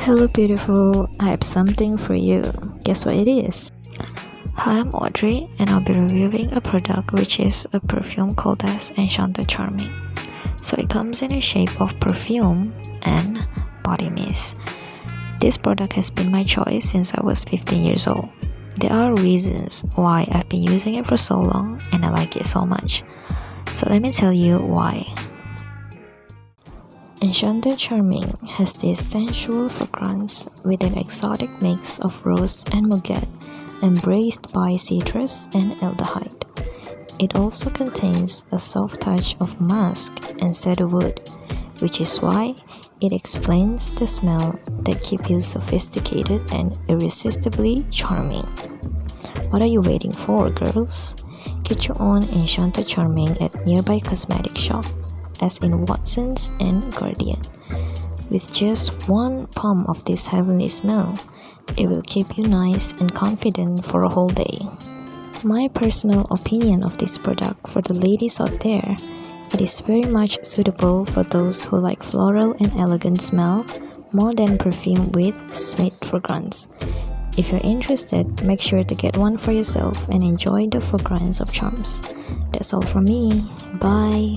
Hello beautiful, I have something for you. Guess what it is? Hi, I'm Audrey and I'll be reviewing a product which is a perfume called as Enchanteur Charming. So it comes in a shape of perfume and body mist. This product has been my choice since I was 15 years old. There are reasons why I've been using it for so long and I like it so much. So let me tell you why. Enchanteur Charming has this sensual fragrance with an exotic mix of rose and muguet, embraced by citrus and aldehyde. It also contains a soft touch of musk and cedarwood, which is why it explains the smell that keeps you sophisticated and irresistibly charming. What are you waiting for, girls? Get your own Enchanteur Charming at nearby cosmetic shop as in Watsons and Guardian. With just one pump of this heavenly smell, it will keep you nice and confident for a whole day. My personal opinion of this product for the ladies out there, it is very much suitable for those who like floral and elegant smell more than perfume with sweet fragrance. If you're interested, make sure to get one for yourself and enjoy the fragrance of charms. That's all from me. Bye.